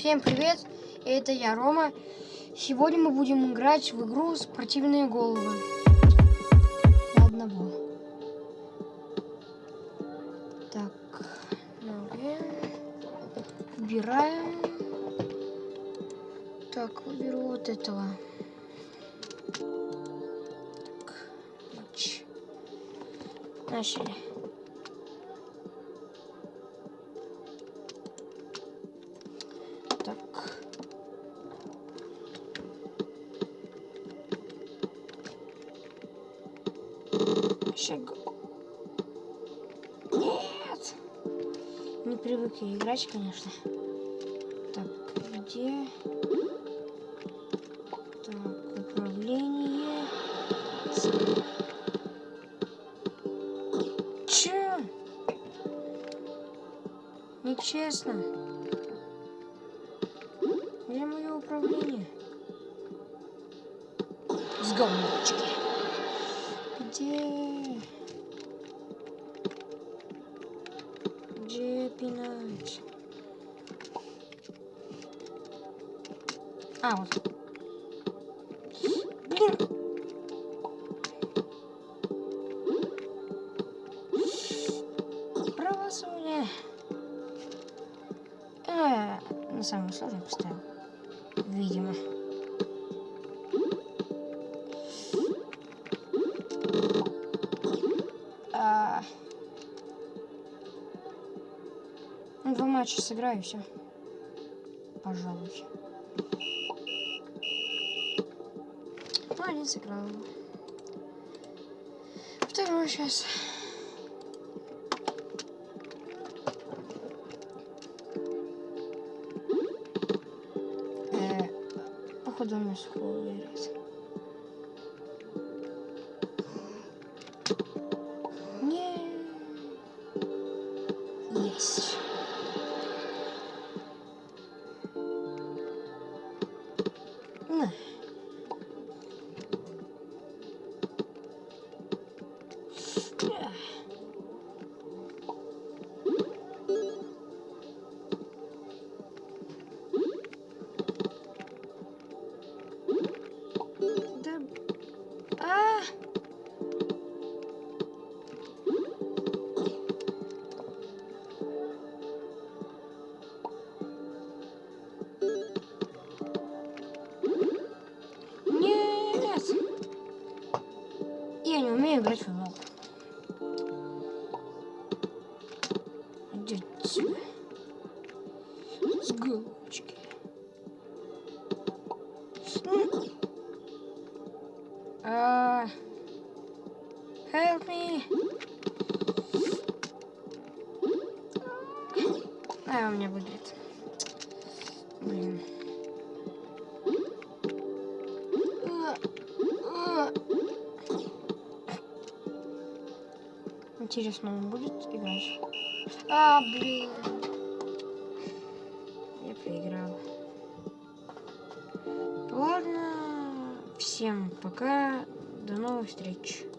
Всем привет, это я, Рома. Сегодня мы будем играть в игру «Спортивные головы». На одного. Так. Выбираем. Так, выберу вот этого. Так. Начали. Так. Шаг. Нет. Не привык я играть, конечно. Так, где? Так, управление. Че? Нечестно. Где мое управление? С говночки. Где? Где пинать? А, вот. Блин. Правосудие. А, на самый сложный поставил. Видимо. А... Ну, Два матча сыграю все. Пожалуй. Ну, один сыграл. Второй сейчас. Походу он нас выиграет. Не. Есть. На. Умею играть в футбол. Иди отсюда. С головочки. М. А, help me. А, у меня выиграет. Интересно, он будет играть? А, блин. Я проиграл. Ладно. Всем пока. До новых встреч.